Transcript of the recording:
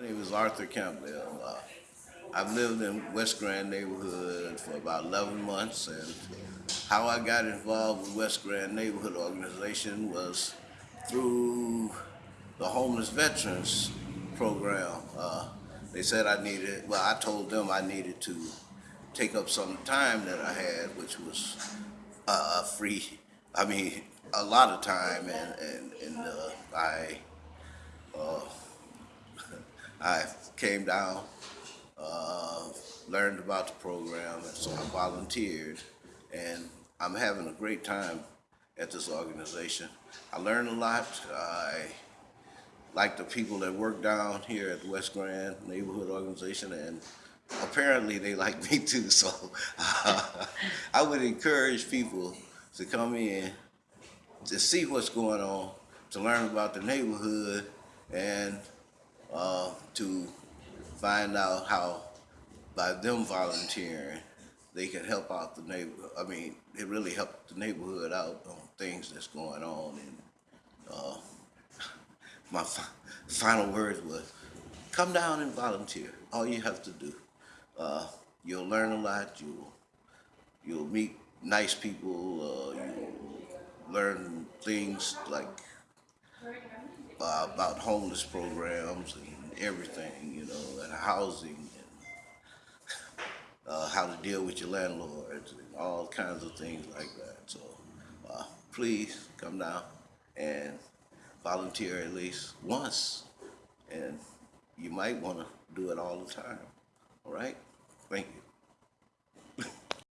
My name is Arthur Campbell. Uh, I've lived in West Grand neighborhood for about 11 months, and how I got involved with West Grand Neighborhood Organization was through the homeless veterans program. Uh, they said I needed, well, I told them I needed to take up some time that I had, which was uh, free. I mean, a lot of time, and and, and uh, I uh, I came down, uh, learned about the program, and so I volunteered, and I'm having a great time at this organization. I learned a lot. I like the people that work down here at the West Grand Neighborhood Organization, and apparently they like me too. So I would encourage people to come in to see what's going on, to learn about the neighborhood, and uh, to find out how by them volunteering they can help out the neighbor. I mean, it really helped the neighborhood out on things that's going on. And uh, my fi- final words was, come down and volunteer. All you have to do. Uh, you'll learn a lot. You'll you'll meet nice people. Uh, you'll learn things like uh, about homeless programs and everything, you know, and housing and uh, how to deal with your landlords and all kinds of things like that. So uh, please come down and volunteer at least once, and you might want to do it all the time. All right? Thank you.